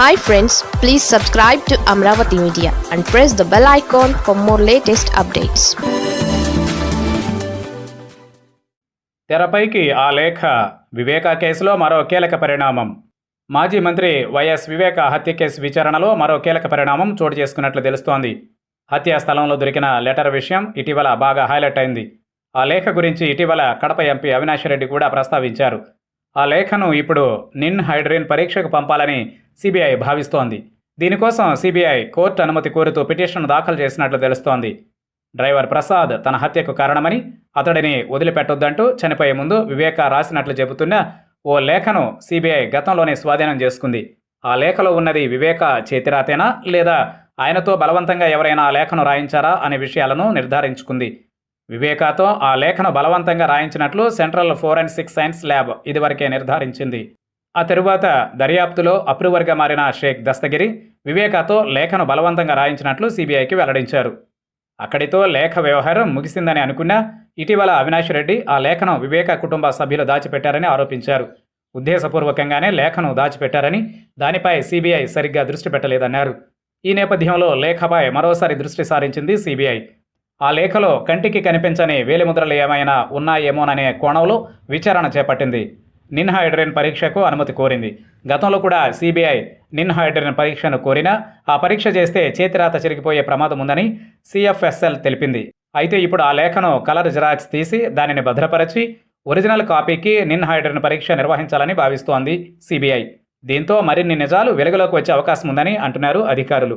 Hi friends please subscribe to Amaravati media and press the bell icon for more latest updates తెరపైకి ఆ లేఖ వివేక కేసులో మరో కీలక పరిణామం. మాజీ మంత్రి వైఎస్ వివేక హత్య కేసు విచారణలో మరో కీలక పరిణామం చోటు చేసుకున్నట్లు తెలుస్తోంది. హత్యా స్థలంలో దొరికిన లెటర్ విషయం ఇటీవల బాగా హైలైట్ అయింది. ఆ లేఖ గురించి ఇటీవల కడప ఎంపీ అవినాష్ రెడ్డి కూడా ప్రస్తావించారు. ఆ లేఖను ఇప్పుడు నిన్ హైడ్రిన్ పరీక్షకు పంపాలని సిబిఐ భావిస్తోంది. దీనికోసం సిబిఐ కోర్టు అనుమతి కోరుతూ పిటిషన్ దాఖలు చేసినట్లు తెలుస్తోంది. డ్రైవర్ ప్రసాద్ తన హత్యకు కారణమని అతడిని వదిలిపెట్టొద్దంటూ చనిపోయే ముందు వివేక రాసినట్లు చెబుతున్న ఓ లేఖను సిబిఐ గతంలోనే స్వాధీనం చేసుకుంది. ఆ లేఖలో ఉన్నది వివేక చేతిరాతేనా లేదా ఆయనతో బలవంతంగా ఎవరైనా ఆ లేఖను రాయించారా అనే విషయాలను నిర్ధారించుకుంది. వివేకాతో ఆ లేఖను బలవంతంగా రాయించినట్లు సెంట్రల్ ఫోరెన్సిక్ సైన్స్ ల్యాబ్ ఇదివరకే నిర్ధారించింది. ఆ తరువాత దర్యాప్తులో అప్రూవర్గా మారిన షేక్ దస్తగిరి వివేకాతో లేఖను బలవంతంగా రాయించినట్లు సిబిఐకి వెల్లడించారు. అక్కడితో లేఖ వ్యవహారం ముగిసిందని అనుకున్నా ఇటీవల అవినాష్ రెడ్డి ఆ లేఖను వివేక కుటుంబ సభ్యులు దాచిపెట్టారని ఆరోపించారు. ఉద్దేశపూర్వకంగానే లేఖను దాచిపెట్టారని దానిపై సిబిఐ సరిగ్గా దృష్టి పెట్టలేదన్నారు. ఈ నేపథ్యంలో లేఖపై మరోసారి దృష్టి సారించింది సిబిఐ. ఆ లేఖలో కంటికి కనిపించని వేలిముద్రలు ఏమైనా ఉన్నాయేమోననే కోణంలో విచారణ చేపట్టింది. నిన్హైడ్రిన్ పరీక్షకు అనుమతి కోరింది. గతంలో కూడా సిబిఐ నిన్హైడ్రిన్ పరీక్షను కోరినా ఆ పరీక్ష చేస్తే చేతిరాత చెరిగిపోయే ప్రమాదం ఉందని సిఎఫ్ఎస్ఎల్ తెలిపింది. అయితే ఇప్పుడు ఆ లేఖను కలర్ జిరాక్స్ తీసి దానిని భద్రపరచి ఒరిజినల్ కాపీకి నిన్హైడ్రిన్ పరీక్ష నిర్వహించాలని భావిస్తోంది సిబిఐ. దీంతో మరిన్ని నిజాలు వెలుగులోకి వచ్చే అవకాశం ఉందని అంటున్నారు అధికారులు.